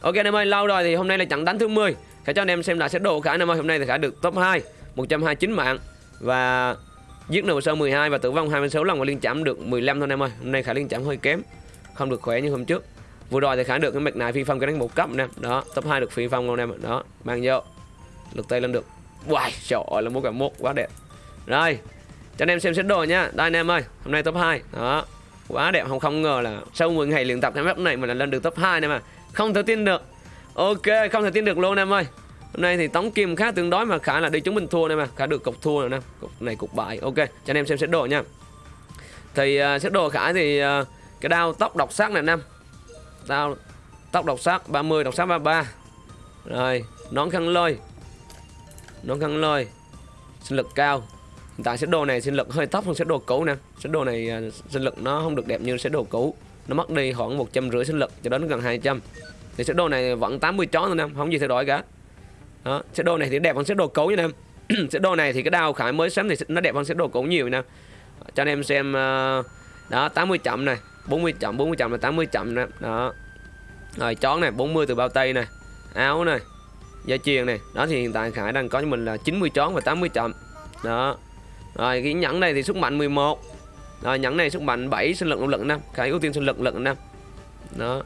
Ok anh em ơi, lâu rồi thì hôm nay là trận đánh thứ 10 Khả cho anh em xem lại sẽ độ Khả anh em ơi Hôm nay thì Khả được top 2 129 mạng. Và giết nổ sơ 12 và tử vong 26 lần và liên chạm được 15 thôi anh em ơi. Hôm nay Khả liên chạm hơi kém Không được khỏe như hôm trước. Vừa rồi thì Khả được cái mạch này phi phong cái đánh một cấp anh em Đó, top 2 được phi phong luôn anh em Đó, mang vô. Lực tay lên được. Wow, trời ơi là một cả một quá đẹp. Rồi, cho anh em xem xét đồ nha. Đây anh em ơi, hôm nay top 2 Đó, quá đẹp. Không không ngờ là sau 10 ngày luyện tập cái map này mà là lên được top 2 anh này à không thể tin được. Ok không thể tin được luôn em ơi. Hôm nay thì tống kim khá tương đối mà khá là đi chúng mình thua này mà. Khá được cục thua rồi nè. Cục này cục bại. Ok cho anh em xem xét đồ nha. Thì uh, xét đồ khả thì uh, cái đao tóc độc sắc này năm đao tóc độc sắc 30 độc sắc 33 rồi nón khăn lôi. Nón khăn lôi. Sinh lực cao. Hiện tại xét đồ này sinh lực hơi thấp hơn xét đồ cũ nè. Xét đồ này uh, sinh lực nó không được đẹp như xét đồ cũ nó mất đi khoảng một trăm rưỡi sinh lực, cho đến gần 200 thì sẽ đồ này vẫn 80 chó thôi em, không gì thay đổi cả. Đó sẽ đồ này thì đẹp hơn sẽ đồ cấu nha em. Sẽ đồ này thì cái đao khải mới sắm thì nó đẹp hơn sẽ đồ cũ nhiều nè cho anh em xem ờ, đó 80 chậm này 40 chậm 40 chậm là 80 chậm nè. Đó. Rồi chón này 40 từ bao tay này, áo này, dây chuyền này. Đó, thì hiện tại khải đang có cho mình là 90 chón và 80 chậm. Đó. Rồi, cái nhẫn này thì sức mạnh 11 rồi nhẫn này sức mạnh 7 sinh lực lực năm. Khải ưu tiên sinh lực lực năm. Đó.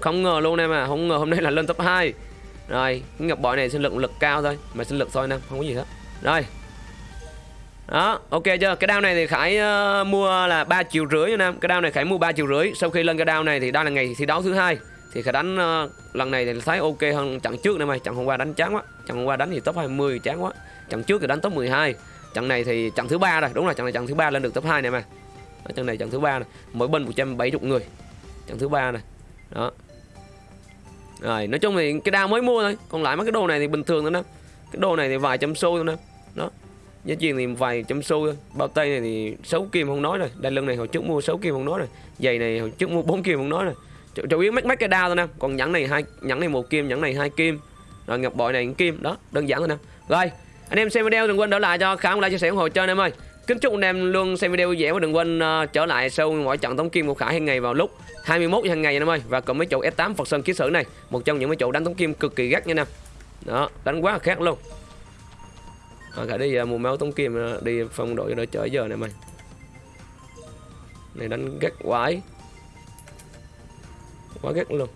Không ngờ luôn em à không ngờ hôm nay là lên top 2 rồi cái ngọc bội này sinh lực lực cao thôi mà sinh lực thôi năm không có gì hết. Rồi. Đó ok chưa? Cái đao này thì khải uh, mua là ba triệu rưỡi nha nam. Cái đao này khải mua ba triệu rưỡi. Sau khi lên cái đao này thì đây là ngày thi đấu thứ hai. Thì khải đánh uh, lần này thì thấy ok hơn trận trước này mày trận hôm qua đánh chán quá. Trận hôm qua đánh thì top 20 chán quá. Trận trước thì đánh top 12 trận này thì trận thứ ba rồi. Đúng là trận này trận thứ ba lên được top 2 này mà. Trận này trận thứ ba này. Mỗi bên 170 người. Trận thứ ba này. Đó. Rồi nói chung thì cái đao mới mua thôi. Còn lại mấy cái đồ này thì bình thường thôi nè cái đồ này thì vài trăm xu thôi nè đó. Giá tiền thì vài trăm xu thôi. Bao tay này thì sáu kim không nói rồi. Đai lưng này hồi trước mua sáu kim không nói rồi. Giày này hồi trước mua bốn kim không nói rồi. Chủ, chủ yếu mấy mấy cái đao thôi nè. Còn nhẫn này hai nhẫn này một kim nhẫn này hai kim. Rồi ngọc bội này kim. Đó đơn giản thôi nè. Rồi anh em xem video đừng quên đỡ lại cho khả like chia sẻ ủng hộ cho anh em ơi. Kính chúc anh em luôn xem video vui vẻ và đừng quên uh, trở lại sau mỗi trận tống kim của Khải hàng ngày vào lúc 21 hàng ngày anh em ơi. Và còn mấy chỗ S8 Phật Sơn ký sử này một trong những mấy chỗ đánh tống kim cực kỳ gắt nha anh em. Đó đánh quá là khác luôn. À, khả đi ờ, uh, mua máu tống kim uh, đi phong đội cho đỡ chở giờ này mày. Này đánh gắt quái. Quá gắt luôn.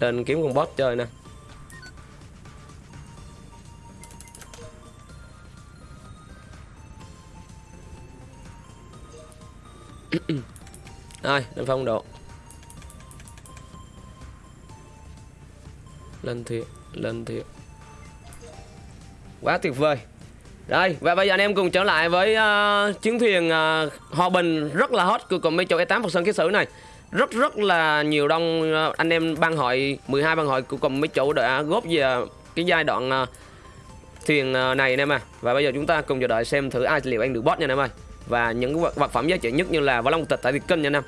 Lên kiếm con boss chơi nè. rồi lên phong độ. Lên thiệt lên thiệt quá tuyệt vời. Rồi và bây giờ anh em cùng trở lại với ờ, uh, chiến thuyền uh, hòa bình rất là hot của cùng mấy chỗ E8 Phật Sơn Ký Sử này. Rất rất là nhiều đông uh, anh em ban hội 12 ban hội của cùng mấy chỗ đã góp về cái giai đoạn uh, thuyền uh, này anh em à. Và bây giờ chúng ta cùng chờ đợi xem thử ai liệu anh được boss nha anh em ơi và những vật, vật phẩm giá trị nhất như là võ long tịch tại việt kinh nha anh em.